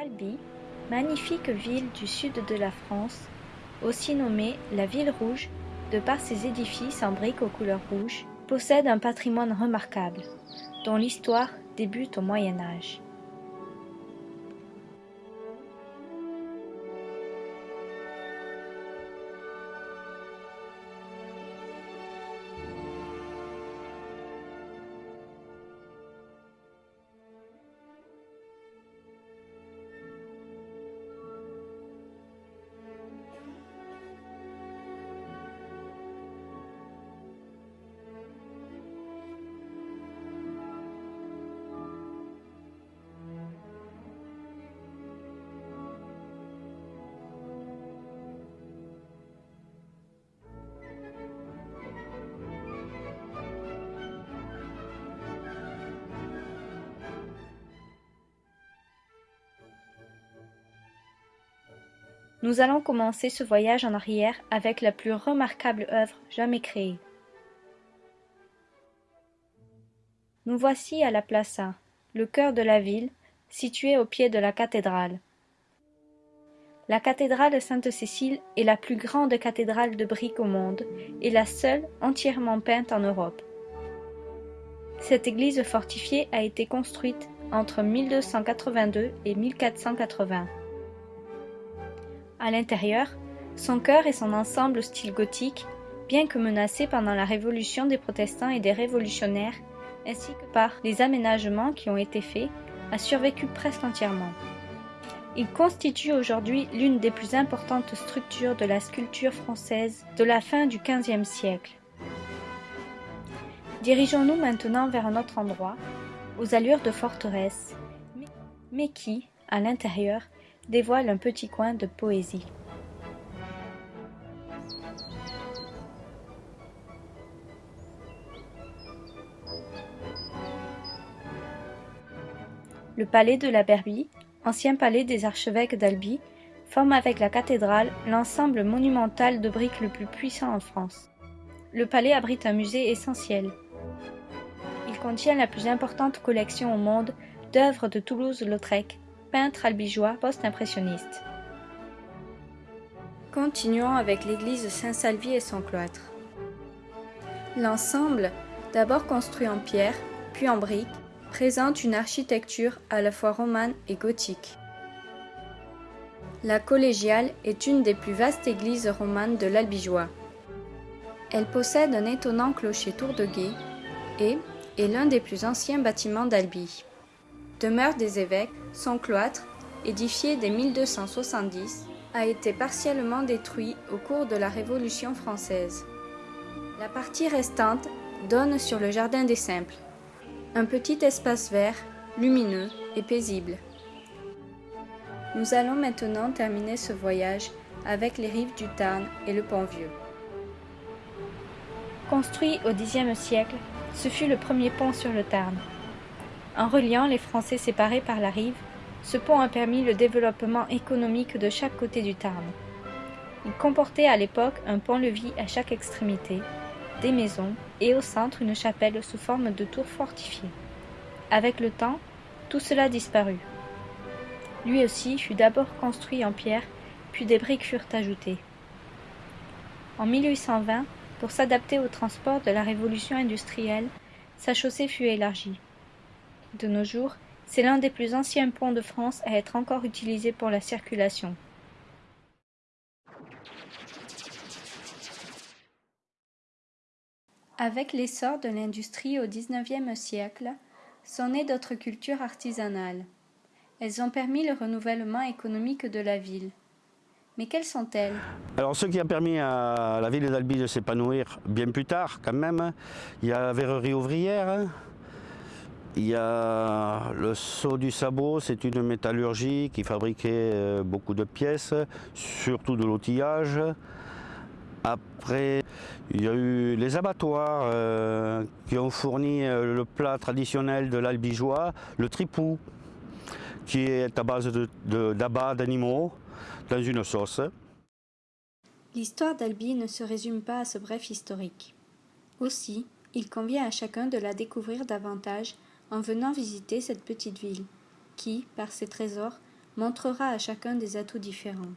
Albi, magnifique ville du sud de la France, aussi nommée la Ville Rouge de par ses édifices en briques aux couleurs rouges, possède un patrimoine remarquable, dont l'histoire débute au Moyen Âge. Nous allons commencer ce voyage en arrière avec la plus remarquable œuvre jamais créée. Nous voici à la Plaza, le cœur de la ville, située au pied de la cathédrale. La cathédrale Sainte-Cécile est la plus grande cathédrale de briques au monde et la seule entièrement peinte en Europe. Cette église fortifiée a été construite entre 1282 et 1480. À l'intérieur, son chœur et son ensemble style gothique, bien que menacés pendant la révolution des protestants et des révolutionnaires, ainsi que par les aménagements qui ont été faits, a survécu presque entièrement. Il constitue aujourd'hui l'une des plus importantes structures de la sculpture française de la fin du XVe siècle. Dirigeons-nous maintenant vers un autre endroit, aux allures de forteresse, mais qui, à l'intérieur, dévoile un petit coin de poésie. Le palais de la Berbie, ancien palais des archevêques d'Albi, forme avec la cathédrale l'ensemble monumental de briques le plus puissant en France. Le palais abrite un musée essentiel. Il contient la plus importante collection au monde d'œuvres de Toulouse-Lautrec, peintre albigeois post-impressionniste. Continuons avec l'église Saint-Salvi et son cloître. L'ensemble, d'abord construit en pierre, puis en briques, présente une architecture à la fois romane et gothique. La collégiale est une des plus vastes églises romanes de l'Albigeois. Elle possède un étonnant clocher tour de guet et est l'un des plus anciens bâtiments d'Albi. Demeure des évêques, son cloître, édifié dès 1270, a été partiellement détruit au cours de la Révolution française. La partie restante donne sur le Jardin des Simples, un petit espace vert, lumineux et paisible. Nous allons maintenant terminer ce voyage avec les rives du Tarn et le Pont-Vieux. Construit au Xe siècle, ce fut le premier pont sur le Tarn. En reliant les Français séparés par la rive, ce pont a permis le développement économique de chaque côté du Tarn. Il comportait à l'époque un pont-levis à chaque extrémité, des maisons et au centre une chapelle sous forme de tour fortifiée. Avec le temps, tout cela disparut. Lui aussi fut d'abord construit en pierre, puis des briques furent ajoutées. En 1820, pour s'adapter au transport de la révolution industrielle, sa chaussée fut élargie. De nos jours, c'est l'un des plus anciens ponts de France à être encore utilisé pour la circulation. Avec l'essor de l'industrie au XIXe siècle, sont nées d'autres cultures artisanales. Elles ont permis le renouvellement économique de la ville. Mais quelles sont-elles? Alors ce qui a permis à la ville d'Albi de s'épanouir bien plus tard quand même, il y a la verrerie ouvrière, il y a le seau du sabot, c'est une métallurgie qui fabriquait euh, beaucoup de pièces, surtout de l'outillage. Après, il y a eu les abattoirs euh, qui ont fourni euh, le plat traditionnel de l'albigeois, le tripou, qui est à base d'abats d'animaux dans une sauce. L'histoire d'Albi ne se résume pas à ce bref historique. Aussi, il convient à chacun de la découvrir davantage en venant visiter cette petite ville, qui, par ses trésors, montrera à chacun des atouts différents.